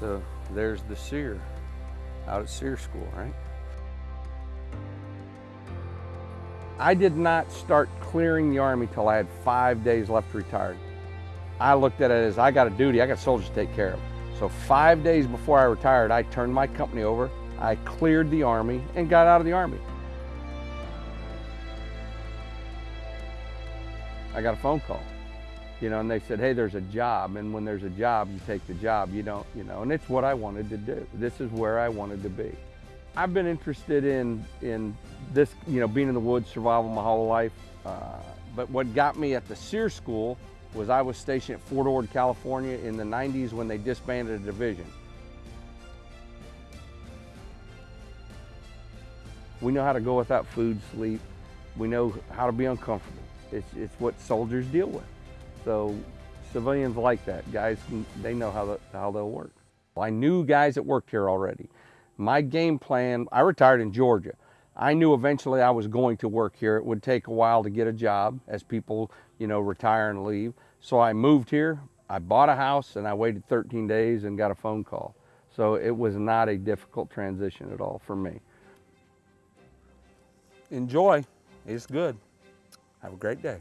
So there's the SERE out at SERE school, right? I did not start clearing the Army till I had five days left retired. I looked at it as I got a duty, I got soldiers to take care of. So five days before I retired, I turned my company over, I cleared the Army and got out of the Army. I got a phone call, you know, and they said, hey, there's a job. And when there's a job, you take the job, you don't, you know, and it's what I wanted to do. This is where I wanted to be. I've been interested in, in this, you know, being in the woods, survival my whole life. Uh, but what got me at the SERE school was I was stationed at Fort Ord, California in the 90s when they disbanded a division. We know how to go without food, sleep. We know how to be uncomfortable. It's, it's what soldiers deal with. So civilians like that. Guys, they know how, the, how they'll work. I knew guys that worked here already. My game plan, I retired in Georgia. I knew eventually I was going to work here. It would take a while to get a job as people, you know, retire and leave. So I moved here, I bought a house and I waited 13 days and got a phone call. So it was not a difficult transition at all for me. Enjoy, it's good. Have a great day.